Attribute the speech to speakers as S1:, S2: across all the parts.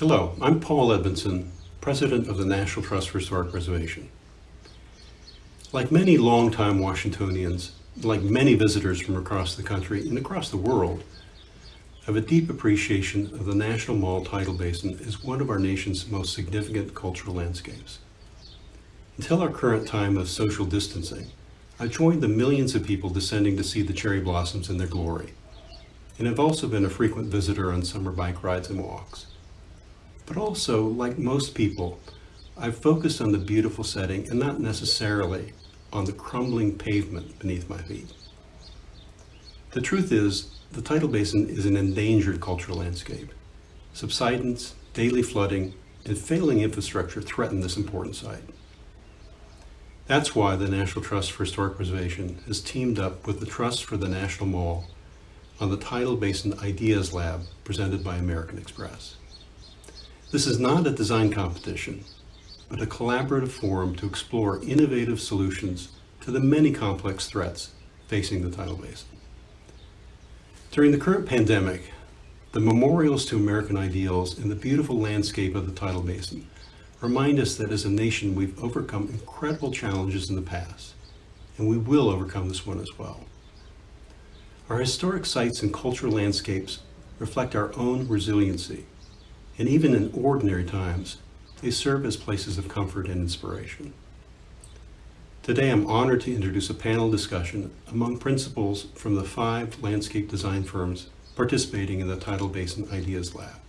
S1: Hello, I'm Paul Edmondson, President of the National Trust for Historic Preservation. Like many longtime Washingtonians, like many visitors from across the country and across the world, I have a deep appreciation of the National Mall tidal basin as one of our nation's most significant cultural landscapes. Until our current time of social distancing, I joined the millions of people descending to see the cherry blossoms in their glory, and have also been a frequent visitor on summer bike rides and walks. But also, like most people, I've focused on the beautiful setting and not necessarily on the crumbling pavement beneath my feet. The truth is, the tidal basin is an endangered cultural landscape. Subsidence, daily flooding, and failing infrastructure threaten this important site. That's why the National Trust for Historic Preservation has teamed up with the Trust for the National Mall on the Tidal Basin Ideas Lab presented by American Express. This is not a design competition, but a collaborative forum to explore innovative solutions to the many complex threats facing the tidal basin. During the current pandemic, the memorials to American ideals and the beautiful landscape of the tidal basin remind us that as a nation we've overcome incredible challenges in the past, and we will overcome this one as well. Our historic sites and cultural landscapes reflect our own resiliency and even in ordinary times, they serve as places of comfort and inspiration. Today, I'm honored to introduce a panel discussion among principals from the five landscape design firms participating in the Tidal Basin Ideas Lab.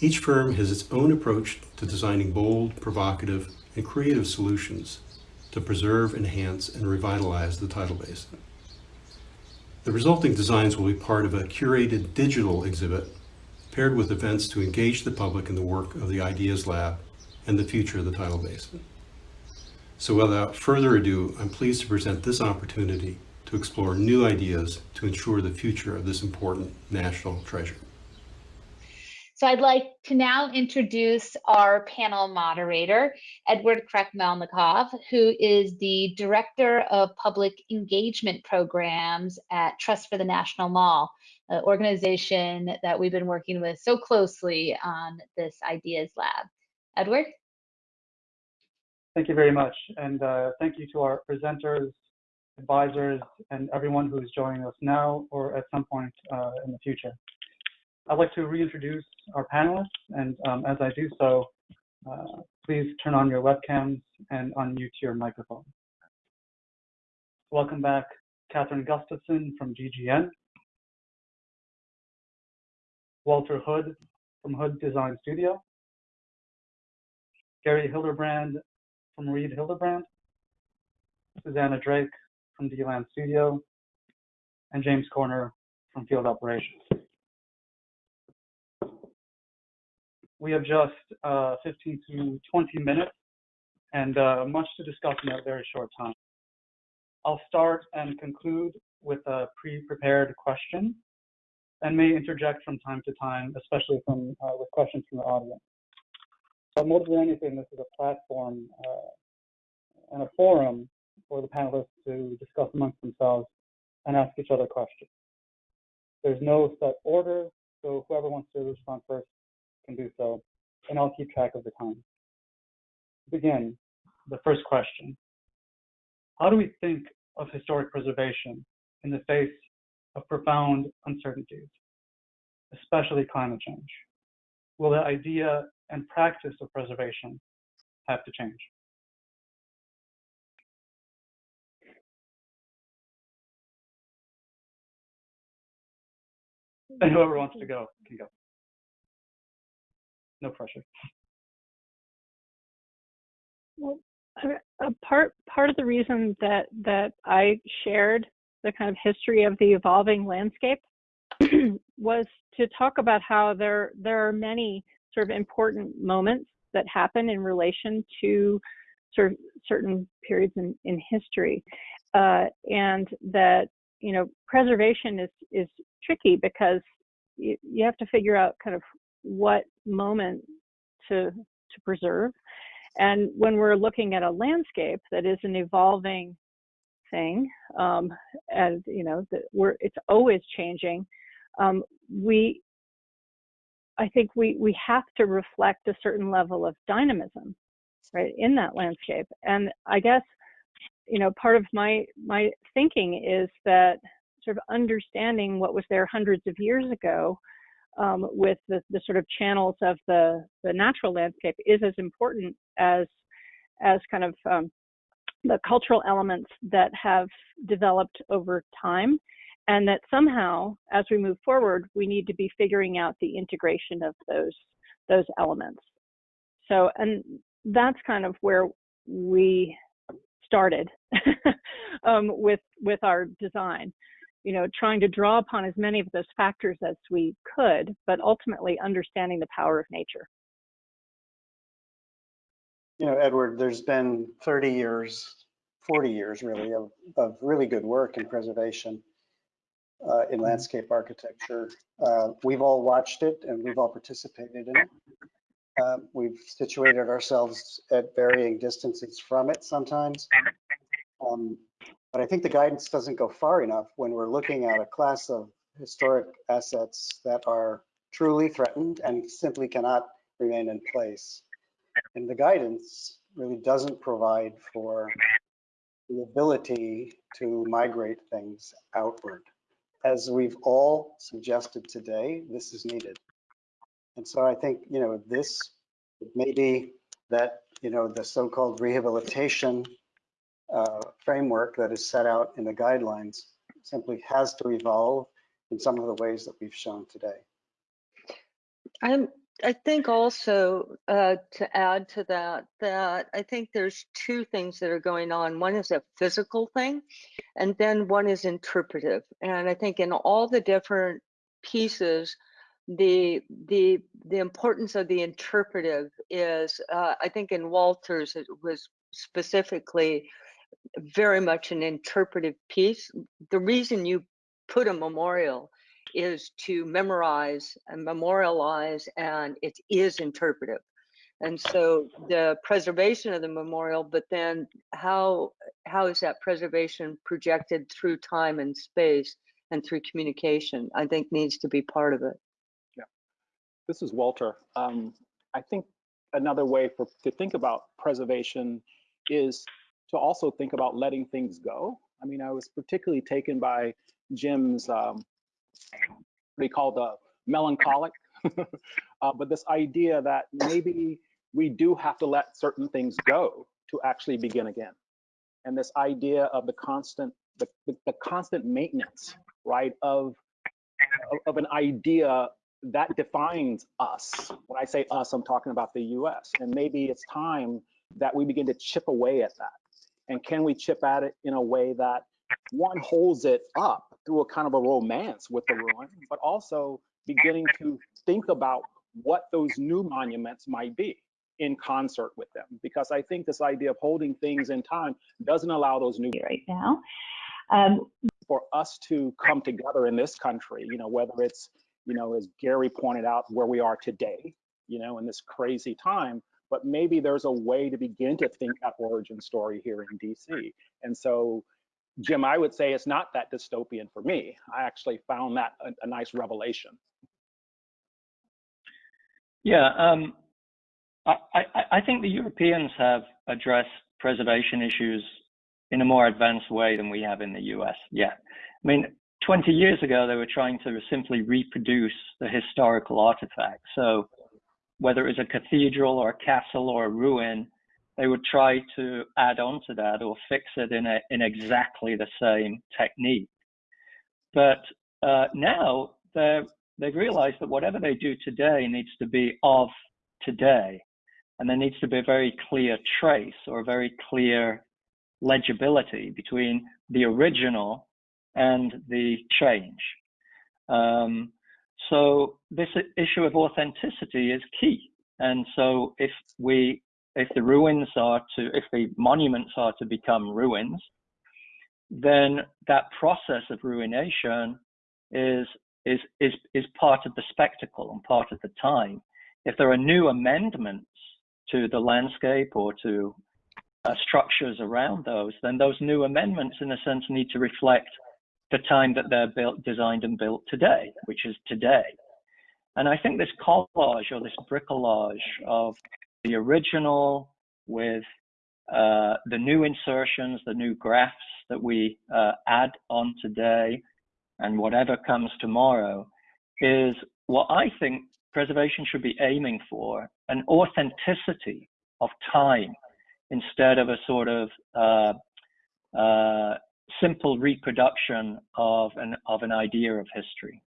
S1: Each firm has its own approach to designing bold, provocative, and creative solutions to preserve, enhance, and revitalize the tidal basin. The resulting designs will be part of a curated digital exhibit paired with events to engage the public in the work of the Ideas Lab and the future of the tidal basin. So without further ado, I'm pleased to present this opportunity to explore new ideas to ensure the future of this important national treasure.
S2: So I'd like to now introduce our panel moderator, Edward Krekmelnikov, who is the Director of Public Engagement Programs at Trust for the National Mall uh, organization that we've been working with so closely on this Ideas Lab. Edward?
S3: Thank you very much. And uh, thank you to our presenters, advisors, and everyone who is joining us now or at some point uh, in the future. I'd like to reintroduce our panelists, and um, as I do so, uh, please turn on your webcams and unmute your microphone. Welcome back, Kathryn Gustafson from GGN, Walter Hood from Hood Design Studio, Gary Hilderbrand from Reed Hilderbrand, Susannah Drake from D-Land Studio, and James Corner from Field Operations. We have just uh, 15 to 20 minutes and uh, much to discuss in a very short time. I'll start and conclude with a pre-prepared question and may interject from time to time, especially from uh, with questions from the audience. But more than anything, this is a platform uh, and a forum for the panelists to discuss amongst themselves and ask each other questions. There's no set order, so whoever wants to respond first can do so, and I'll keep track of the time. Begin, the first question. How do we think of historic preservation in the face of profound uncertainties, especially climate change? Will the idea and practice of preservation have to change? And whoever wants to go can go. No pressure.
S4: Well, a part part of the reason that that I shared the kind of history of the evolving landscape was to talk about how there there are many sort of important moments that happen in relation to sort of certain periods in, in history uh, and that you know preservation is is tricky because you, you have to figure out kind of what moment to to preserve. And when we're looking at a landscape that is an evolving thing, um, and you know, the, we're it's always changing. Um, we I think we we have to reflect a certain level of dynamism, right, in that landscape. And I guess, you know, part of my my thinking is that sort of understanding what was there hundreds of years ago um, with the, the sort of channels of the the natural landscape is as important as as kind of um, the cultural elements that have developed over time and that somehow as we move forward we need to be figuring out the integration of those those elements. So and that's kind of where we started um, with with our design. You know trying to draw upon as many of those factors as we could but ultimately understanding the power of nature
S5: You know, Edward, there's been 30 years, 40 years really, of, of really good work in preservation uh, in landscape architecture. Uh, We've all watched it and we've all participated in it. Uh, We've situated ourselves at varying distances from it sometimes. Um, But I think the guidance doesn't go far enough when we're looking at a class of historic assets that are truly threatened and simply cannot remain in place. And the guidance really doesn't provide for the ability to migrate things outward. As we've all suggested today, this is needed. And so I think, you know, this may be that, you know, the so-called rehabilitation uh, framework that is set out in the guidelines simply has to evolve in some of the ways that we've shown today.
S6: I'm, I think also uh, to add to that, that I think there's two things that are going on. One is a physical thing, and then one is interpretive. And I think in all the different pieces, the the the importance of the interpretive is, uh, I think in Walter's it was specifically very much an interpretive piece. The reason you put a memorial is to memorize and memorialize, and it is interpretive. And so the preservation of the memorial, but then how how is that preservation projected through time and space and through communication? I think needs to be part of it.
S7: Yeah, this is Walter. Um, I think another way for to think about preservation is to also think about letting things go. I mean, I was particularly taken by Jim's um, what he called the melancholic, uh, but this idea that maybe we do have to let certain things go to actually begin again, and this idea of the constant the, the, the constant maintenance, right, of, of of an idea that defines us. When I say us, I'm talking about the US. And maybe it's time that we begin to chip away at that. And can we chip at it in a way that one holds it up through a kind of a romance with the ruin, but also beginning to think about what those new monuments might be in concert with them. Because I think this idea of holding things in time doesn't allow those new
S8: right now. Um,
S7: for us to come together in this country, you know, whether it's, you know, as Gary pointed out, where we are today, you know, in this crazy time, but maybe there's a way to begin to think that origin story here in DC. And so, Jim, I would say it's not that dystopian for me. I actually found that a, a nice revelation.
S9: Yeah, um, I, I, I think the Europeans have addressed preservation issues in a more advanced way than we have in the US. Yeah. I mean, 20 years ago, they were trying to simply reproduce the historical artifact. So whether it was a cathedral or a castle or a ruin, they would try to add on to that or fix it in, a, in exactly the same technique. But uh, now they've realized that whatever they do today needs to be of today. And there needs to be a very clear trace or a very clear legibility between the original and the change. Um, so this issue of authenticity is key. And so if we, if the ruins are to, if the monuments are to become ruins, then that process of ruination is is is is part of the spectacle and part of the time. If there are new amendments to the landscape or to uh, structures around those, then those new amendments, in a sense, need to reflect the time that they're built, designed, and built today, which is today. And I think this collage or this bricolage of the original with uh, the new insertions, the new graphs that we uh, add on today, and whatever comes tomorrow is what I think preservation should be aiming for an authenticity of time instead of a sort of uh, uh, simple reproduction of an, of an idea of history.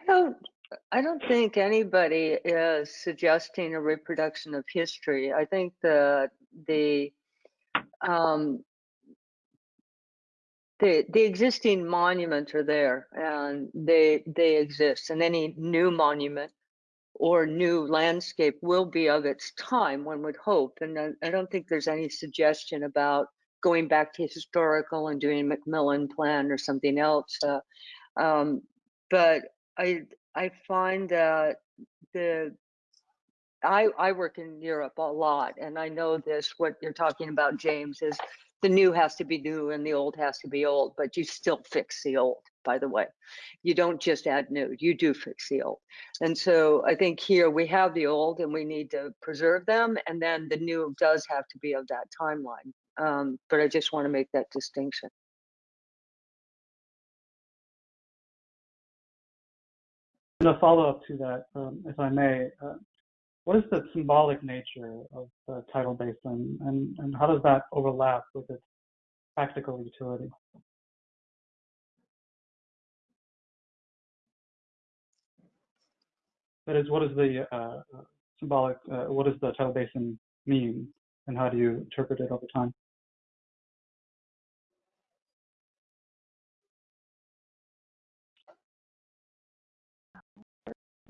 S6: I don't, I don't think anybody is suggesting a reproduction of history. I think the the um, the the existing monuments are there and they they exist, and any new monument or new landscape will be of its time. One would hope, and I, I don't think there's any suggestion about going back to historical and doing a McMillan plan or something else. Uh, um, but I I find that the I I work in Europe a lot, and I know this. What you're talking about, James, is the new has to be new and the old has to be old, but you still fix the old. By the way, you don't just add new; you do fix the old. And so I think here we have the old, and we need to preserve them, and then the new does have to be of that timeline. Um, but I just want to make that distinction.
S3: A follow-up to that, um, if I may, uh, what is the symbolic nature of the tidal basin, and, and how does that overlap with its practical utility? That is, what is the uh, symbolic, uh, what does the tidal basin mean, and how do you interpret it over time?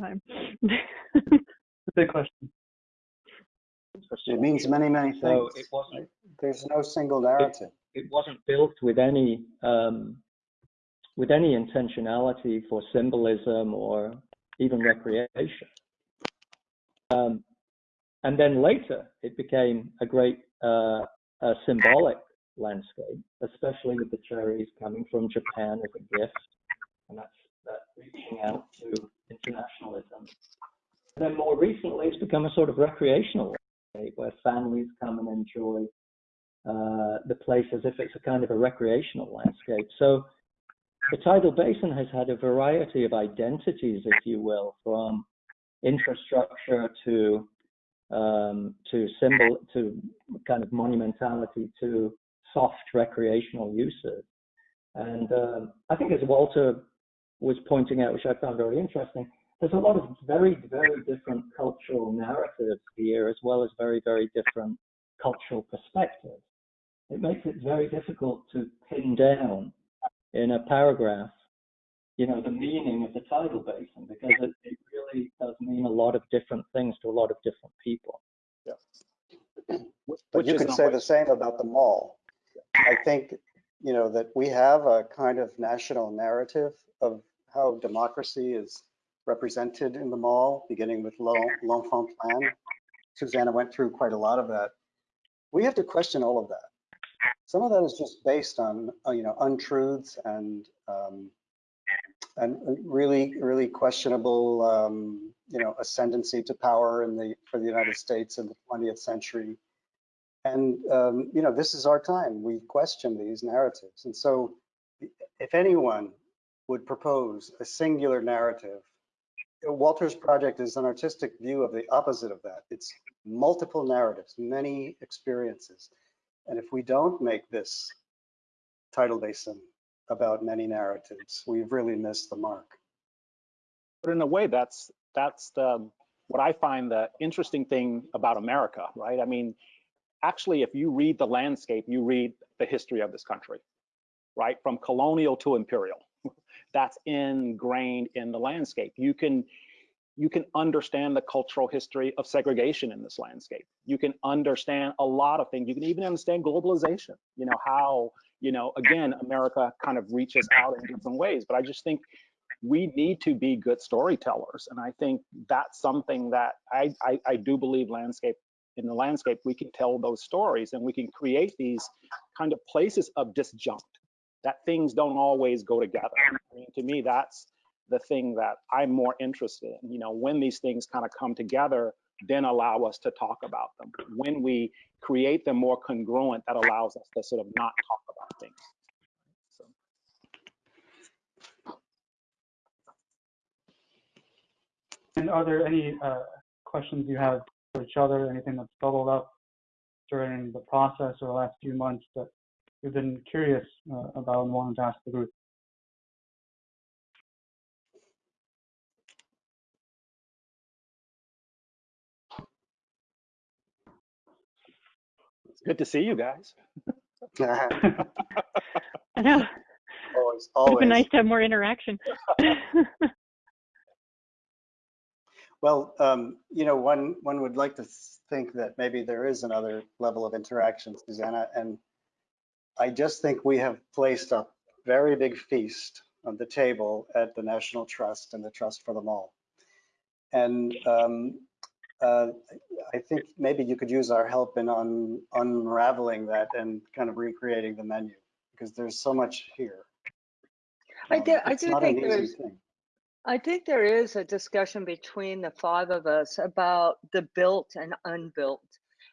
S4: Time.
S3: A big question.
S5: It means many, many
S9: So
S5: things.
S9: it wasn't
S5: There's no single narrative.
S9: it wasn't built with any um, with any intentionality for symbolism or even recreation. Um, and then later, it became a great uh, a symbolic landscape, especially with the cherries coming from Japan as a gift, and that's that reaching out to And then more recently, it's become a sort of recreational landscape where families come and enjoy uh, the place as if it's a kind of a recreational landscape. So the tidal basin has had a variety of identities, if you will, from infrastructure to um, to symbol to kind of monumentality to soft recreational uses. And um, I think as Walter was pointing out, which I found very interesting, there's a lot of very, very different cultural narratives here, as well as very, very different cultural perspectives. It makes it very difficult to pin down in a paragraph, you know, the meaning of the tidal basin because it, it really does mean a lot of different things to a lot of different people.
S5: But
S7: Which
S5: you
S7: is
S5: could say
S7: what-
S5: the same about the mall. I think, you know, that we have a kind of national narrative of how democracy is represented in the mall, beginning with L'Enfant Plan. Susannah went through quite a lot of that. We have to question all of that. Some of that is just based on, uh, you know, untruths and um, and really, really questionable, um, you know, ascendancy to power in the for the United States in the 20th century. And um, you know, this is our time. We question these narratives, and so if anyone would propose a singular narrative, Walter's project is an artistic view of the opposite of that. It's multiple narratives, many experiences. And if we don't make this tidal basin about many narratives, we've really missed the mark.
S7: But in a way, that's that's the what I find the interesting thing about America, right? I mean, actually, if you read the landscape, you read the history of this country, right? From colonial to imperial. That's ingrained in the landscape. You can you can understand the cultural history of segregation in this landscape. You can understand a lot of things. You can even understand globalization, you know, how, you know, again, America kind of reaches out in different ways. But I just think we need to be good storytellers. And I think that's something that I, I, I do believe landscape in the landscape, we can tell those stories and we can create these kind of places of disjunct that things don't always go together. I mean, to me, that's the thing that I'm more interested in. You know, when these things kind of come together, then allow us to talk about them. When we create them more congruent, that allows us to sort of not talk about things.
S3: And are there any uh, questions you have for each other? Anything that's bubbled up during the process or the last few months that you've been curious uh, about and wanted to ask the group?
S7: It's good to see you guys.
S4: I know.
S5: Always, always.
S4: It would
S5: always.
S4: be nice to have more interaction.
S5: Well, um, you know, one, one would like to think that maybe there is another level of interaction, Susannah, and I just think we have placed a very big feast on the table at the National Trust and the Trust for the Mall. And um, uh, I think maybe you could use our help in un- unraveling that and kind of recreating the menu, because there's so much here.
S6: I
S5: Um,
S6: do- I do think there's-
S5: thing.
S6: I think there is a discussion between the five of us about the built and unbuilt.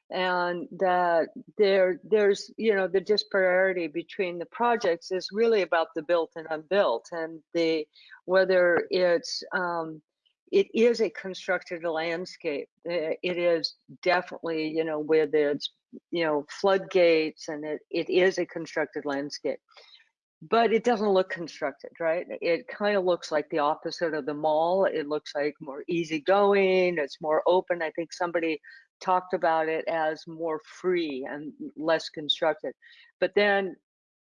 S6: And that there there's you know the disparity between the projects is really about the built and unbuilt and the whether it's um, it is a constructed landscape. Uh, It is definitely you know with its you know floodgates and it, it is a constructed landscape but it doesn't look constructed, right? It kind of looks like the opposite of the mall. It looks like more easygoing, it's more open. I think somebody talked about it as more free and less constructed. But then,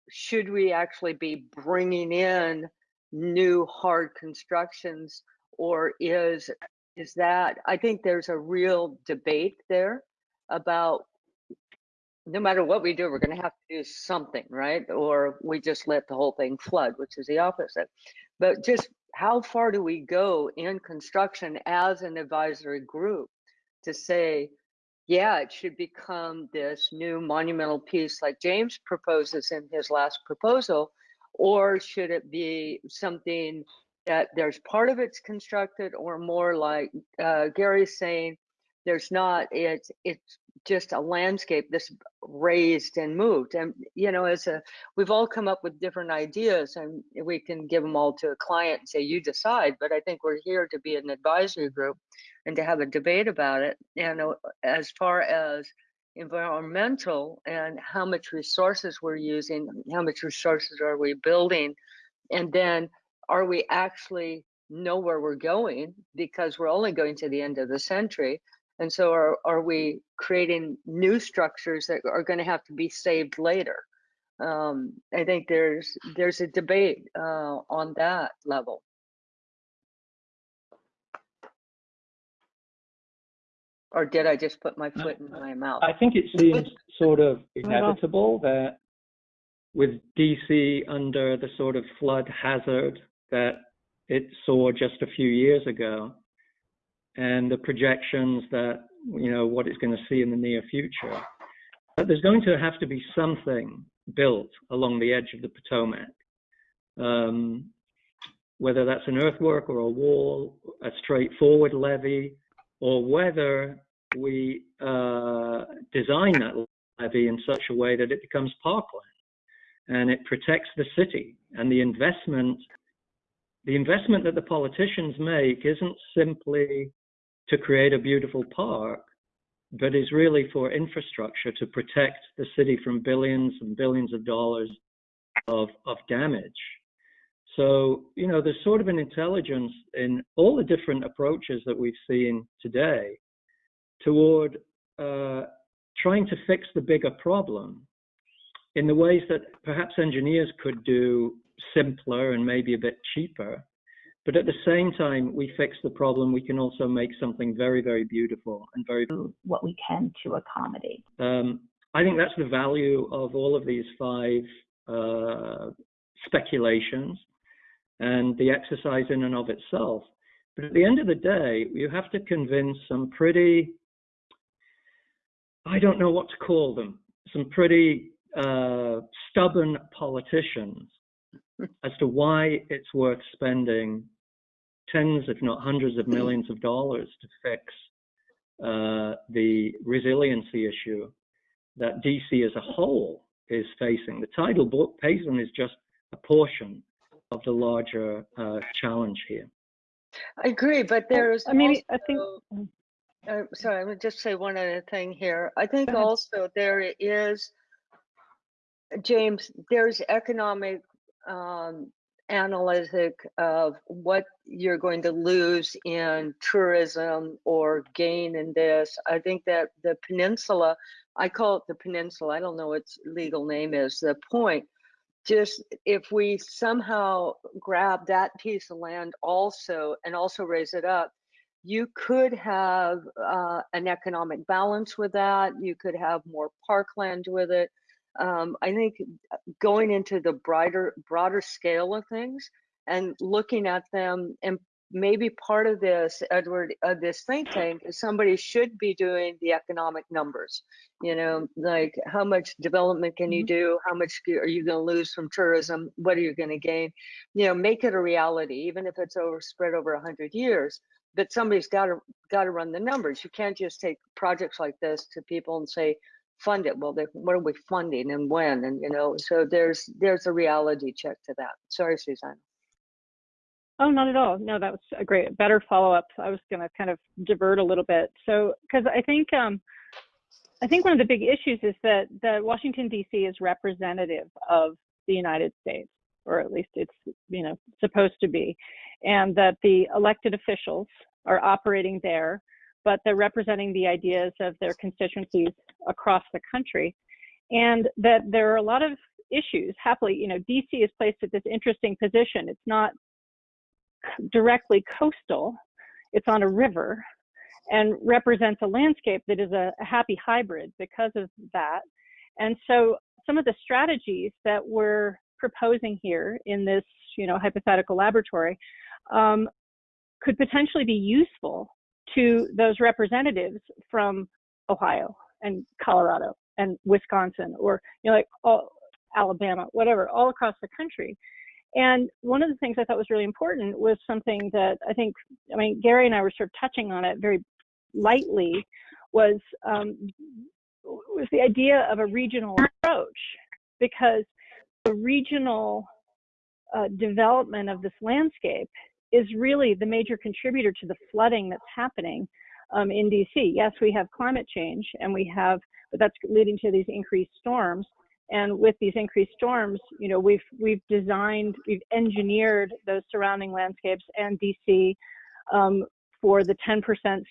S6: should we actually be bringing in new hard constructions, or is is that? I think there's a real debate there about no matter what we do, we're going to have to do something, right? Or we just let the whole thing flood, which is the opposite. But just how far do we go in construction as an advisory group to say, yeah, it should become this new monumental piece like James proposes in his last proposal, or should it be something that there's part of it's constructed, or more like uh, Gary's saying, there's not. It's it's just a landscape this raised and moved and you know as a we've all come up with different ideas and we can give them all to a client and say you decide but i think we're here to be an advisory group and to have a debate about it and as far as environmental and how much resources we're using how much resources are we building and then are we actually know where we're going because we're only going to the end of the century and so are, are we creating new structures that are going to have to be saved later? Um, I think there's there's a debate uh, on that level. Or did I just put my foot in my mouth?
S9: I think it seems sort of inevitable that with DC under the sort of flood hazard that it saw just a few years ago, and the projections that you know what it's going to see in the near future, that there's going to have to be something built along the edge of the Potomac, um, whether that's an earthwork or a wall, a straightforward levee, or whether we uh, design that levee in such a way that it becomes parkland and it protects the city and the investment the investment that the politicians make isn't simply to create a beautiful park but is really for infrastructure to protect the city from billions and billions of dollars of of damage so you know there's sort of an intelligence in all the different approaches that we've seen today toward uh, trying to fix the bigger problem in the ways that perhaps engineers could do simpler and maybe a bit cheaper. But at the same time, we fix the problem, we can also make something very, very beautiful and very.
S8: what we can to accommodate.
S9: Um, I think that's the value of all of these five uh, speculations and the exercise in and of itself. But at the end of the day, you have to convince some pretty, I don't know what to call them, some pretty uh, stubborn politicians as to why it's worth spending tens, if not hundreds of millions of dollars to fix uh, the resiliency issue that DC as a whole is facing. The tidal basin is just a portion of the larger uh, challenge here.
S6: I agree, but there's
S4: I mean, I think.
S6: uh, sorry, I'm gonna just say one other thing here. I think also there is, James, there's economic um, analytic of what you're going to lose in tourism or gain in this. I think that the peninsula, I call it the peninsula, I don't know what its legal name is, the point. Just if we somehow grab that piece of land also and also raise it up, you could have uh, an economic balance with that. You could have more parkland with it. Um, I think uh, going into the brighter, broader scale of things and looking at them, and maybe part of this, Edward, of this think tank, is somebody should be doing the economic numbers. You know, like how much development can you mm-hmm. do? How much are you going to lose from tourism? What are you going to gain? You know, make it a reality, even if it's over spread over a hundred years but somebody's got to got to run the numbers. You can't just take projects like this to people and say fund it. Well, they, what are we funding and when? And you know, so there's there's a reality check to that. Sorry, Suzanne.
S4: Oh, not at all. No, that was a great, better follow up. I was going to kind of divert a little bit. So, because I think, um, I think one of the big issues is that that Washington D.C. is representative of the United States, or at least it's you know supposed to be, and that the elected officials are operating there, but they're representing the ideas of their constituencies across the country, and that there are a lot of issues. Happily, you know, D.C. is placed at this interesting position. It's not directly coastal, it's on a river and represents a landscape that is a, happy hybrid because of that. And so some of the strategies that we're proposing here in this, you know, hypothetical laboratory um, could potentially be useful to those representatives from Ohio and Colorado and Wisconsin or, you know, like all, Alabama, whatever, all across the country. And one of the things I thought was really important was something that I think, I mean, Gary and I were sort of touching on it very lightly, was um, was the idea of a regional approach, because the regional uh, development of this landscape is really the major contributor to the flooding that's happening um, in DC. Yes, we have climate change, and we have, but that's leading to these increased storms. And with these increased storms, you know, we've we've designed, we've engineered those surrounding landscapes and DC um, for the 10%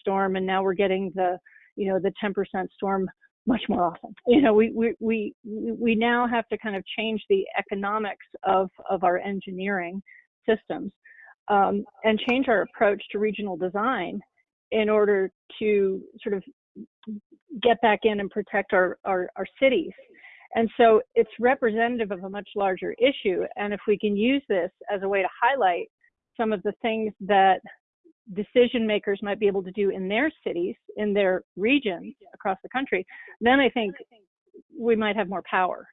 S4: storm, and now we're getting the, you know, the 10% storm much more often. You know, we we we we now have to kind of change the economics of of our engineering systems um, and change our approach to regional design in order to sort of get back in and protect our, our, our cities. And so it's representative of a much larger issue. And if we can use this as a way to highlight some of the things that decision makers might be able to do in their cities, in their regions across the country, then I think we might have more power.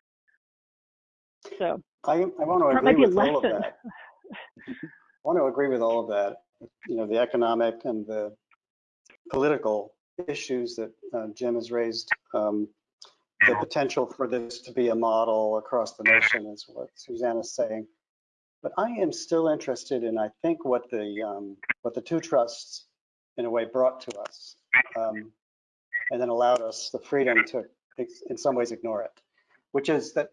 S4: So
S5: I, I want to
S4: or it might
S5: agree
S4: be a
S5: with all of
S4: lesson.
S5: that. I want to agree with all of that. You know, the economic and the political issues that uh, Jim has raised. Um, the potential for this to be a model across the nation is what Susannah's saying. But I am still interested in, I think, what the um, what the two trusts, in a way, brought to us, um, and then allowed us the freedom to, in some ways, ignore it. Which is that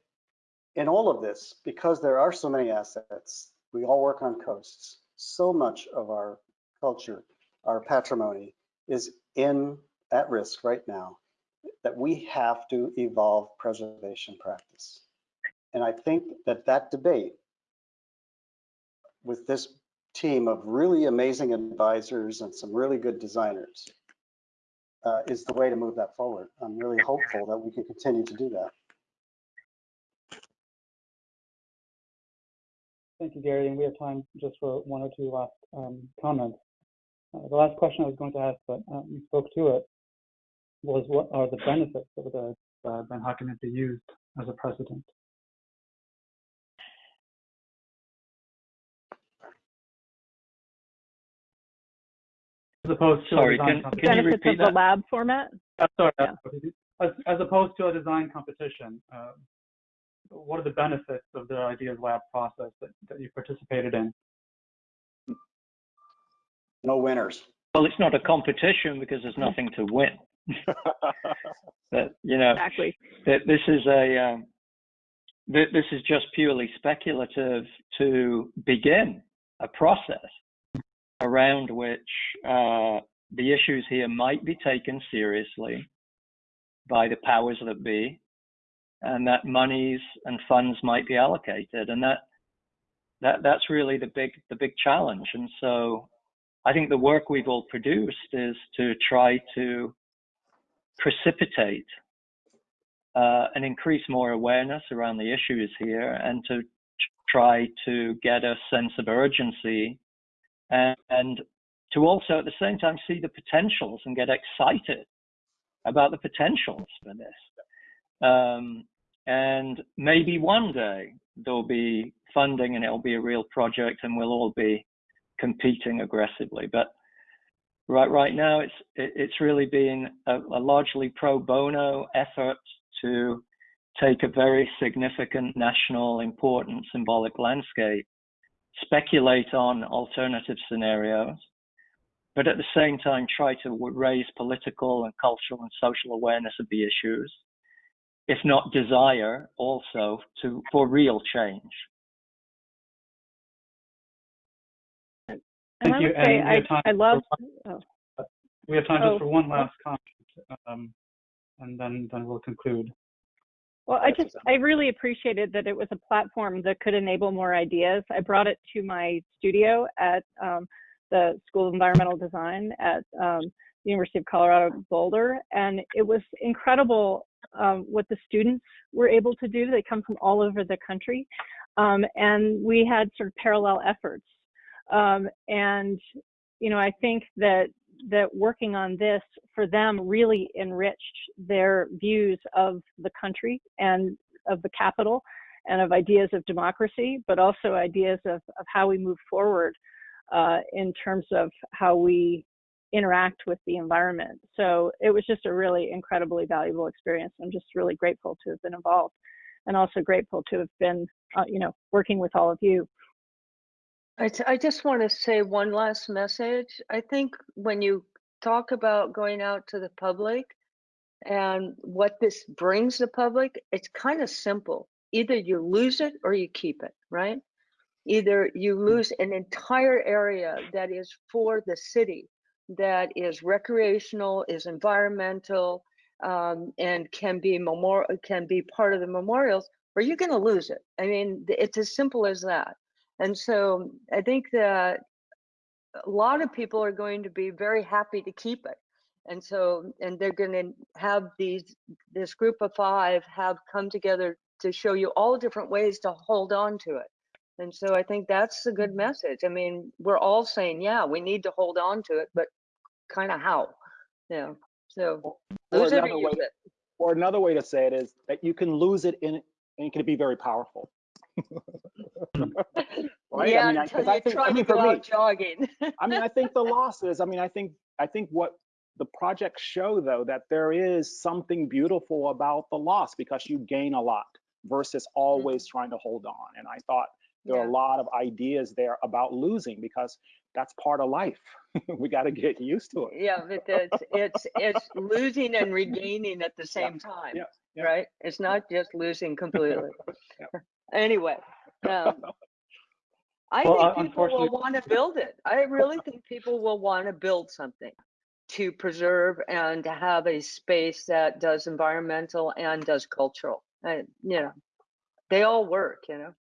S5: in all of this, because there are so many assets, we all work on coasts. So much of our culture, our patrimony, is in at risk right now that we have to evolve preservation practice. And I think that that debate with this team of really amazing advisors and some really good designers uh, is the way to move that forward. I'm really hopeful that we can continue to do that.
S3: Thank you, Gary. And we have time just for one or two last um, comments. Uh, the last question I was going to ask, but um, you spoke to it, was what are the benefits of the uh, Ben Hockenheimer used as a precedent. As opposed to a
S9: Sorry,
S3: design
S9: can,
S3: competition.
S9: can you repeat
S4: of the
S9: that?
S4: lab format?
S3: Uh, sorry,
S4: Yeah.
S3: as, as opposed to a design competition, uh, what are the benefits of the Ideas Lab process that, that you participated in?
S5: No winners.
S9: Well, it's not a competition because there's nothing to win. But, you know,
S4: Exactly.
S9: that this is a um, th- this is just purely speculative to begin a process around which uh, the issues here might be taken seriously by the powers that be, and that monies and funds might be allocated, and that that that's really the big the big challenge. And so, I think the work we've all produced is to try to precipitate uh, and increase more awareness around the issues here and to try to get a sense of urgency and, and to also at the same time see the potentials and get excited about the potentials for this. Um, and maybe one day there'll be funding and it'll be a real project and we'll all be competing aggressively. But right right now it's it's really been a, a largely pro bono effort to take a very significant national important symbolic landscape speculate on alternative scenarios but at the same time try to raise political and cultural and social awareness of the issues if not desire also to for real change
S3: Thank
S4: I
S3: you,
S4: would
S3: and
S4: say
S3: we
S4: I,
S3: have time
S4: I
S3: for
S4: love, oh,
S3: We have time
S4: Oh.
S3: just for one last comment, um, and then, then we'll conclude.
S4: well, I just, I really appreciated that it was a platform that could enable more ideas. I brought it to my studio at um, the School of Environmental Design at um, the University of Colorado Boulder, and it was incredible um, what the students were able to do. They come from all over the country, um, and we had sort of parallel efforts. Um, and you know, I think that that working on this for them really enriched their views of the country and of the capital and of ideas of democracy, but also ideas of, of how we move forward uh, in terms of how we interact with the environment. So it was just a really incredibly valuable experience. I'm just really grateful to have been involved and also grateful to have been, uh, you know, working with all of you.
S6: I, just want to say one last message. I think when you talk about going out to the public and what this brings the public, it's kind of simple. Either you lose it or you keep it, right? Either you lose an entire area that is for the city, that is recreational, is environmental, um, and can be memorial, can be part of the memorials, or you're going to lose it. I mean, it's as simple as that. And so I think that a lot of people are going to be very happy to keep it. And so, and they're going to have these, this group of five have come together to show you all different ways to hold on to it. And so I think that's a good message. I mean, we're all saying, yeah, we need to hold on to it, but kind of how? Yeah. So
S7: Or
S6: lose it or
S7: another way,
S6: use it.
S7: or another way to say it is that you can lose it in, and it can be very powerful. Right?
S6: Yeah,
S7: I mean, I,
S6: until
S7: I
S6: you
S7: think,
S6: try
S7: I
S6: to
S7: mean,
S6: go
S7: for me,
S6: out jogging.
S7: I mean, I think the losses, I mean, I think, I think what the projects show though, that there is something beautiful about the loss because you gain a lot versus always mm-hmm. trying to hold on. And I thought there are a lot of ideas there about losing because that's part of life. we got to get used to it.
S6: Yeah, but it's it's it's losing and regaining at the same time,
S7: yeah, yeah.
S6: right? It's not just losing completely.
S7: Yeah.
S6: Anyway, um, I
S3: Well,
S6: think people will want to build it. I really think people will want to build something to preserve and to have a space that does environmental and does cultural. And you know, they all work. You know.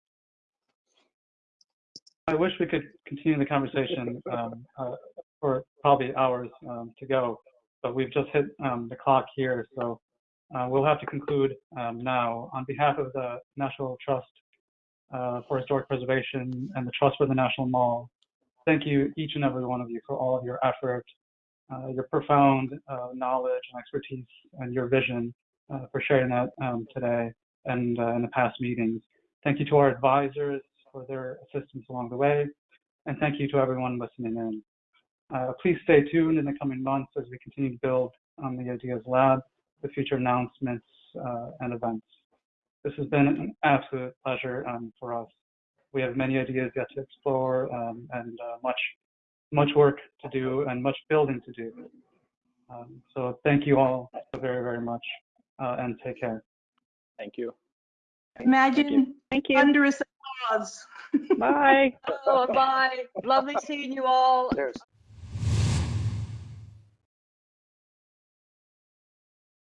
S3: I wish we could continue the conversation um, uh, for probably hours um, to go, but we've just hit um, the clock here, so uh, we'll have to conclude um, now. On behalf of the National Trust uh, for Historic Preservation and the Trust for the National Mall, thank you, each and every one of you, for all of your effort, uh, your profound uh, knowledge and expertise, and your vision uh, for sharing that um, today. and in the past meetings. Thank you to our advisors for their assistance along the way, and thank you to everyone listening in. Uh, please stay tuned in the coming months as we continue to build on the Ideas Lab, the future announcements uh, and events. This has been an absolute pleasure um, for us. We have many ideas yet to explore um, and uh, much, much work to do and much building to do. Um, so thank you all so very, very much uh, and take care.
S7: Thank you.
S10: Imagine
S4: Thank you.
S10: thunderous applause.
S4: Bye.
S6: Oh, bye. Lovely seeing you all.
S5: Cheers.